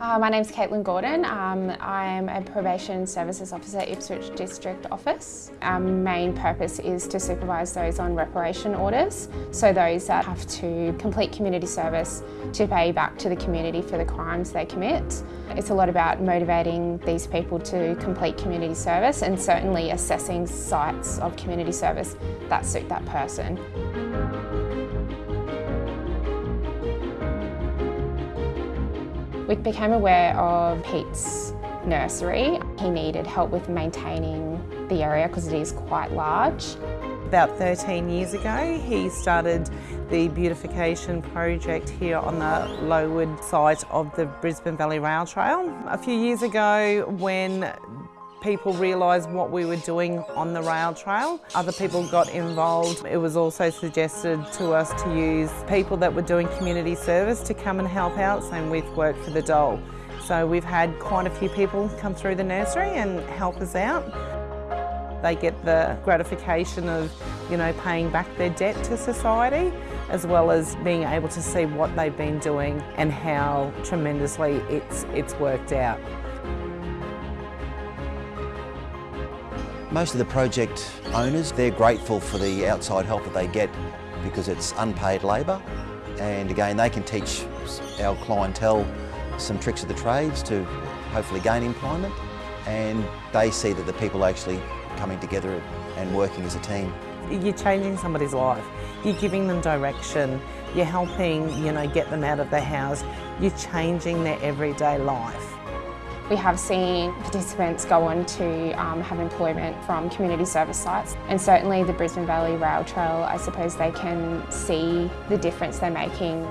Uh, my name's Caitlin Gordon. Um, I'm a Probation Services Officer at Ipswich District Office. Our main purpose is to supervise those on reparation orders, so those that have to complete community service to pay back to the community for the crimes they commit. It's a lot about motivating these people to complete community service and certainly assessing sites of community service that suit that person. We became aware of Pete's nursery. He needed help with maintaining the area because it is quite large. About 13 years ago, he started the beautification project here on the Lowood site of the Brisbane Valley Rail Trail. A few years ago, when people realised what we were doing on the rail trail. Other people got involved. It was also suggested to us to use people that were doing community service to come and help out, same with Work for the Dole. So we've had quite a few people come through the nursery and help us out. They get the gratification of, you know, paying back their debt to society as well as being able to see what they've been doing and how tremendously it's, it's worked out. Most of the project owners, they're grateful for the outside help that they get because it's unpaid labour. And again they can teach our clientele some tricks of the trades to hopefully gain employment. And they see that the people are actually coming together and working as a team. You're changing somebody's life, you're giving them direction, you're helping you know get them out of their house, you're changing their everyday life. We have seen participants go on to um, have employment from community service sites. And certainly the Brisbane Valley Rail Trail, I suppose they can see the difference they're making